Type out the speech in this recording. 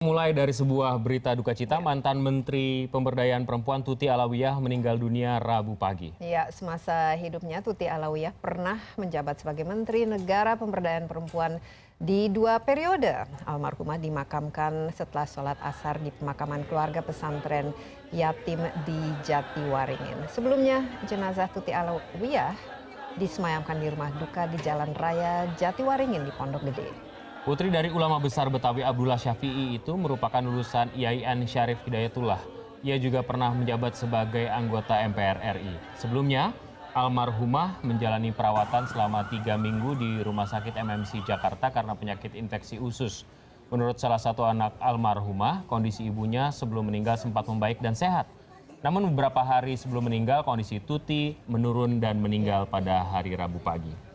mulai dari sebuah berita duka cita mantan menteri pemberdayaan perempuan tuti alawiyah meninggal dunia rabu pagi. Ya semasa hidupnya tuti alawiyah pernah menjabat sebagai menteri negara pemberdayaan perempuan di dua periode. Almarhumah dimakamkan setelah sholat asar di pemakaman keluarga pesantren yatim di jatiwaringin. Sebelumnya jenazah tuti alawiyah disemayamkan di rumah duka di jalan raya jatiwaringin di pondok gede Putri dari ulama besar Betawi Abdullah Syafi'i itu merupakan lulusan IAIN Syarif Hidayatullah. Ia juga pernah menjabat sebagai anggota MPR RI. Sebelumnya, almarhumah menjalani perawatan selama tiga minggu di Rumah Sakit MMC Jakarta karena penyakit infeksi usus. Menurut salah satu anak almarhumah, kondisi ibunya sebelum meninggal sempat membaik dan sehat. Namun beberapa hari sebelum meninggal, kondisi Tuti menurun dan meninggal pada hari Rabu pagi.